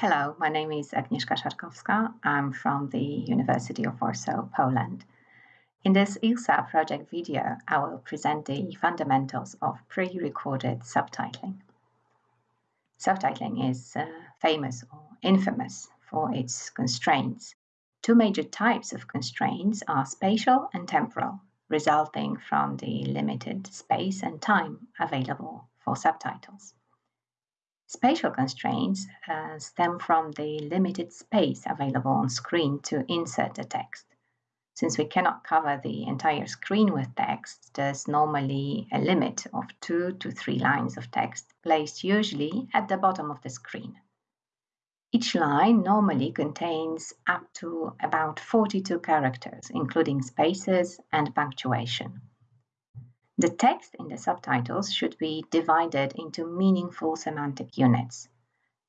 Hello, my name is Agnieszka Szarkowska. I'm from the University of Warsaw, Poland. In this ILSA project video, I will present the fundamentals of pre-recorded subtitling. Subtitling is uh, famous or infamous for its constraints. Two major types of constraints are spatial and temporal, resulting from the limited space and time available for subtitles. Spatial constraints uh, stem from the limited space available on screen to insert the text. Since we cannot cover the entire screen with text, there's normally a limit of two to three lines of text placed usually at the bottom of the screen. Each line normally contains up to about 42 characters, including spaces and punctuation. The text in the subtitles should be divided into meaningful semantic units.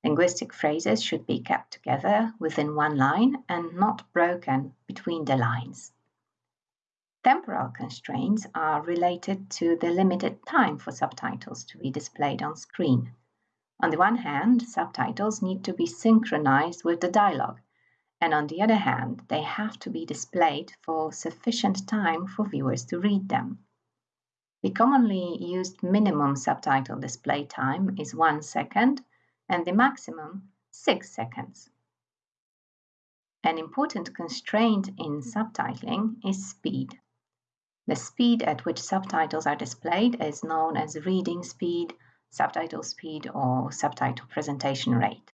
Linguistic phrases should be kept together within one line and not broken between the lines. Temporal constraints are related to the limited time for subtitles to be displayed on screen. On the one hand, subtitles need to be synchronized with the dialogue, and on the other hand, they have to be displayed for sufficient time for viewers to read them. The commonly used minimum subtitle display time is 1 second and the maximum 6 seconds. An important constraint in subtitling is speed. The speed at which subtitles are displayed is known as reading speed, subtitle speed, or subtitle presentation rate.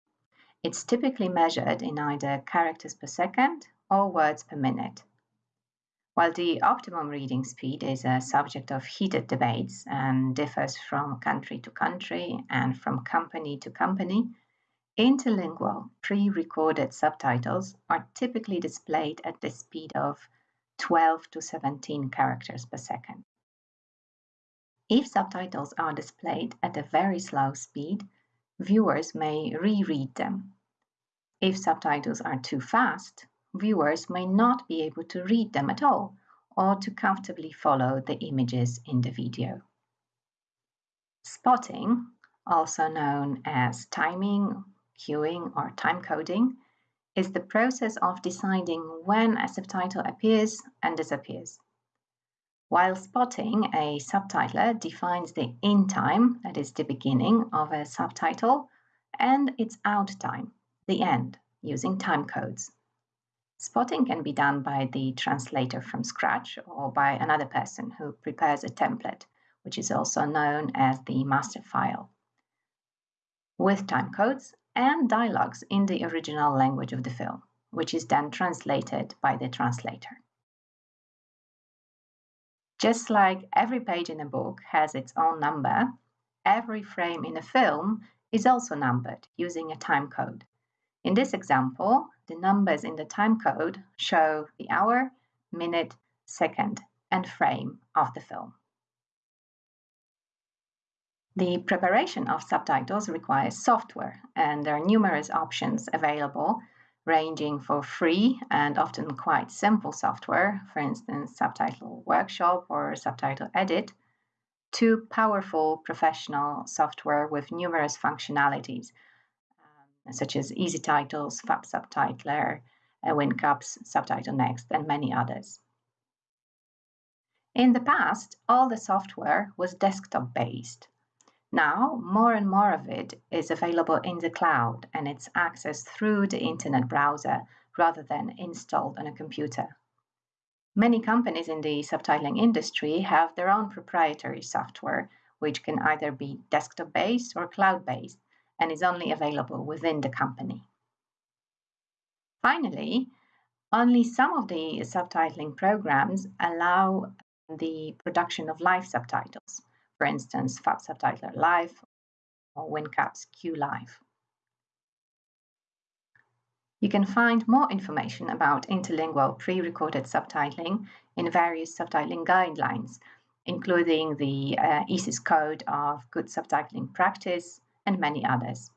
It's typically measured in either characters per second or words per minute. While the optimum reading speed is a subject of heated debates and differs from country to country and from company to company, interlingual pre recorded subtitles are typically displayed at the speed of 12 to 17 characters per second. If subtitles are displayed at a very slow speed, viewers may reread them. If subtitles are too fast, viewers may not be able to read them at all or to comfortably follow the images in the video. Spotting, also known as timing, cueing, or time coding, is the process of deciding when a subtitle appears and disappears. While spotting, a subtitler defines the in time, that is the beginning of a subtitle, and its out time, the end, using time codes. Spotting can be done by the translator from scratch or by another person who prepares a template, which is also known as the master file, with timecodes and dialogues in the original language of the film, which is then translated by the translator. Just like every page in a book has its own number, every frame in a film is also numbered using a timecode. In this example, the numbers in the timecode show the hour, minute, second, and frame of the film. The preparation of subtitles requires software, and there are numerous options available, ranging for free and often quite simple software, for instance, Subtitle Workshop or Subtitle Edit, to powerful professional software with numerous functionalities, such as EZTitles, Fab Subtitler, uh, WinCAPS, Subtitle Next, and many others. In the past, all the software was desktop based. Now, more and more of it is available in the cloud and it's accessed through the internet browser rather than installed on a computer. Many companies in the subtitling industry have their own proprietary software, which can either be desktop based or cloud based, and is only available within the company. Finally, only some of the subtitling programs allow the production of live subtitles, for instance, Fab Subtitler Live or WinCAPS Q Live. You can find more information about interlingual pre-recorded subtitling in various subtitling guidelines, including the uh, ESIST Code of Good Subtitling Practice, and many others.